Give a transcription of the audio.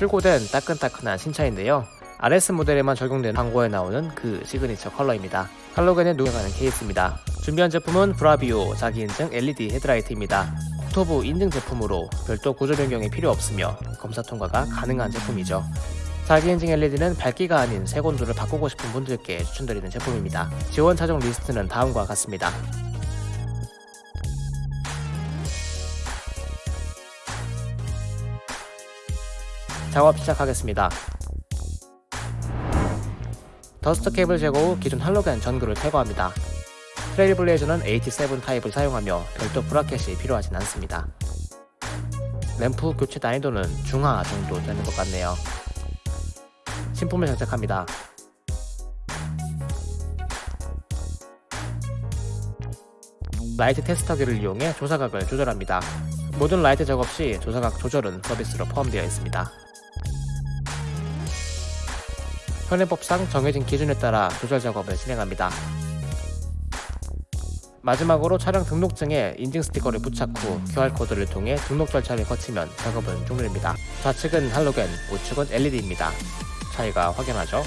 출고된 따끈따끈한 신차인데요. RS 모델에만 적용된 광고에 나오는 그 시그니처 컬러입니다. 할로겐에 녹여가는 케이스입니다. 준비한 제품은 브라비오 자기 인증 LED 헤드라이트입니다. 국토부 인증 제품으로 별도 구조 변경이 필요 없으며 검사 통과가 가능한 제품이죠. 자기 인증 LED는 밝기가 아닌 색온도를 바꾸고 싶은 분들께 추천드리는 제품입니다. 지원 차종 리스트는 다음과 같습니다. 작업 시작하겠습니다. dust cap을 제거 후 기존 할로겐 전구를 제거합니다. 트레일 블레이저는 H7 타입을 사용하며 별도 bracket이 필요하진 않습니다. 램프 교체 난이도는 중하 정도 되는 것 같네요. 신품을 장착합니다. 라이트 테스터기를 이용해 조사각을 조절합니다. 모든 라이트 작업 시 조사각 조절은 서비스로 포함되어 있습니다. 현행법상 정해진 기준에 따라 조절 작업을 진행합니다. 마지막으로 차량 등록증에 인증 스티커를 부착 후 QR코드를 통해 등록 절차를 거치면 작업은 종료됩니다. 좌측은 할로겐, 우측은 LED입니다. 차이가 확연하죠?